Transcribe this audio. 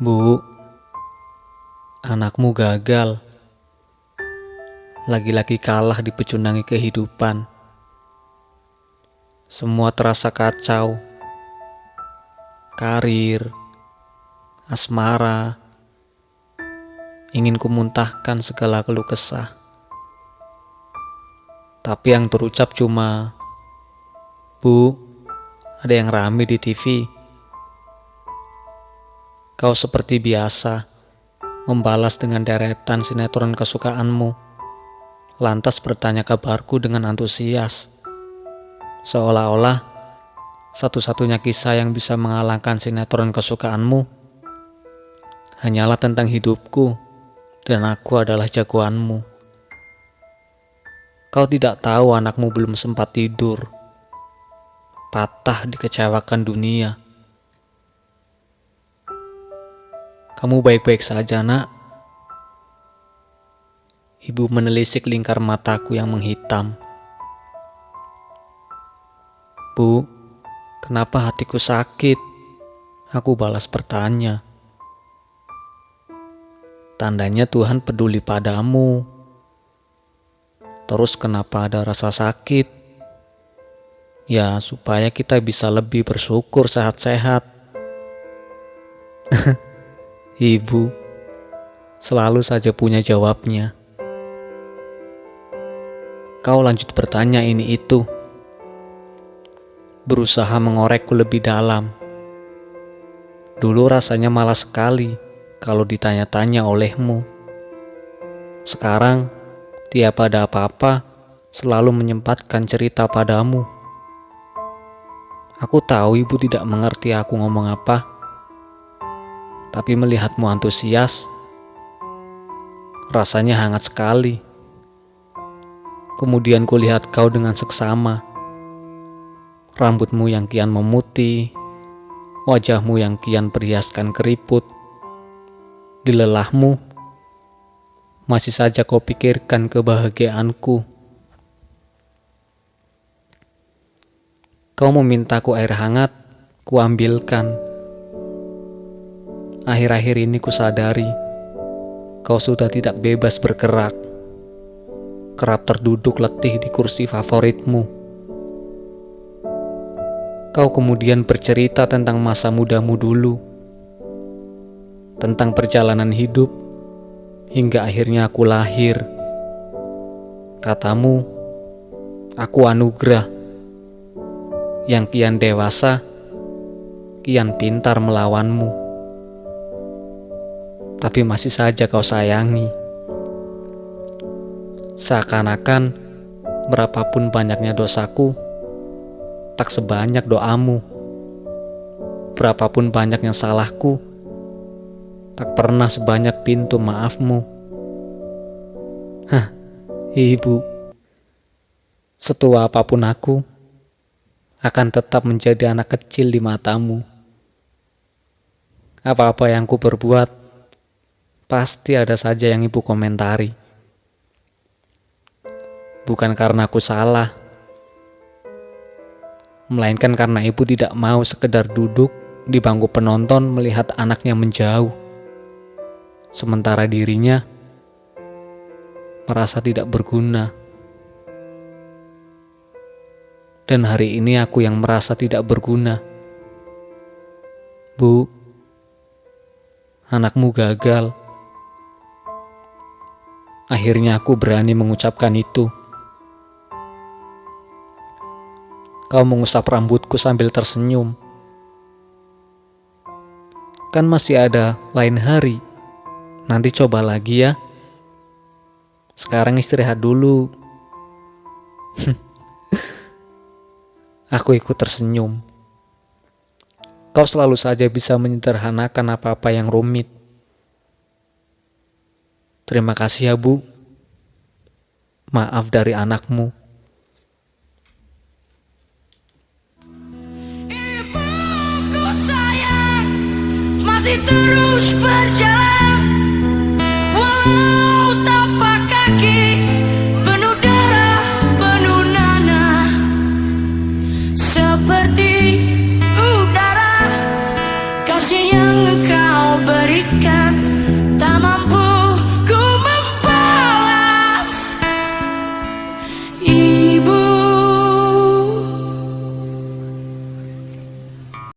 Bu, anakmu gagal. Lagi-lagi kalah dipecundangi kehidupan. Semua terasa kacau. Karir, asmara, ingin kumuntahkan segala keluh kesah. Tapi yang terucap cuma, Bu, ada yang rame di TV. Kau seperti biasa membalas dengan deretan sinetron kesukaanmu, lantas bertanya kabarku dengan antusias, seolah-olah satu-satunya kisah yang bisa mengalahkan sinetron kesukaanmu hanyalah tentang hidupku dan aku adalah jagoanmu. Kau tidak tahu anakmu belum sempat tidur, patah dikecewakan dunia Kamu baik-baik saja, nak. Ibu menelisik lingkar mataku yang menghitam. Bu, kenapa hatiku sakit? Aku balas bertanya. Tandanya Tuhan peduli padamu. Terus kenapa ada rasa sakit? Ya, supaya kita bisa lebih bersyukur sehat-sehat. Ibu selalu saja punya jawabnya. Kau lanjut bertanya ini itu. Berusaha mengorekku lebih dalam. Dulu rasanya malas sekali kalau ditanya-tanya olehmu. Sekarang, tiap ada apa-apa, selalu menyempatkan cerita padamu. Aku tahu ibu tidak mengerti aku ngomong apa tapi melihatmu antusias, rasanya hangat sekali. Kemudian kulihat kau dengan seksama. Rambutmu yang kian memutih, wajahmu yang kian perhiaskan keriput. Di lelahmu, masih saja kau pikirkan kebahagiaanku. Kau memintaku air hangat, kuambilkan. Akhir-akhir ini kusadari kau sudah tidak bebas bergerak. Kerap terduduk letih di kursi favoritmu. Kau kemudian bercerita tentang masa mudamu dulu. Tentang perjalanan hidup hingga akhirnya aku lahir. Katamu, aku anugerah yang kian dewasa, kian pintar melawanmu tapi masih saja kau sayangi. Seakan-akan berapapun banyaknya dosaku, tak sebanyak doamu. Berapapun banyaknya salahku, tak pernah sebanyak pintu maafmu. Hah, ibu, setua apa pun aku, akan tetap menjadi anak kecil di matamu. Apa-apa yang ku berbuat, pasti ada saja yang ibu komentari. Bukan karena aku salah, melainkan karena ibu tidak mau sekedar duduk di bangku penonton melihat anaknya menjauh, sementara dirinya merasa tidak berguna. Dan hari ini aku yang merasa tidak berguna. Bu, anakmu gagal. Akhirnya aku berani mengucapkan itu. Kau mengusap rambutku sambil tersenyum. Kan masih ada lain hari. Nanti coba lagi ya. Sekarang istirahat dulu. aku ikut tersenyum. Kau selalu saja bisa menyederhanakan apa-apa yang rumit. Terima kasih ya bu. Maaf dari anakmu. Ibuku sayang masih terus berjalan